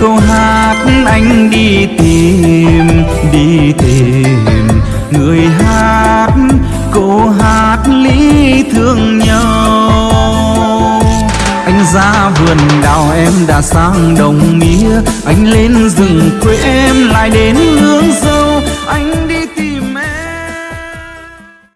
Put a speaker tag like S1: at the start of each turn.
S1: câu hát anh đi tìm đi tìm. Người hát câu hát lý thương nhau. Anh ra vườn đào em đã sang đồng mía, anh lên rừng quê em lại đến